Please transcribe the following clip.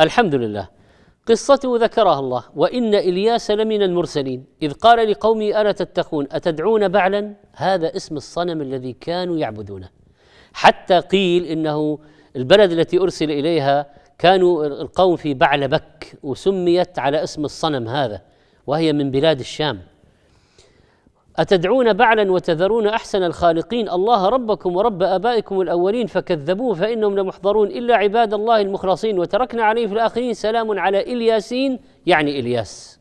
الحمد لله قصته ذكرها الله. وإن إلياس لمن المرسلين. إذ قال لقومه ألا تتقون؟ أتدعون بعلا؟ هذا اسم الصنم الذي كانوا يعبدونه. حتى قيل إنه البلد التي أرسل إليها كانوا القوم في بعلبك وسميت على اسم الصنم هذا وهي من بلاد الشام. أتدعون بعلا وتذرون أحسن الخالقين؟ الله ربكم ورب آبائكم الأولين فكذبوه فإنهم لمحضرون إلا عباد الله المخلصين. وتركنا عليه في الآخرين. سلام على إلياسين يعني إلياس.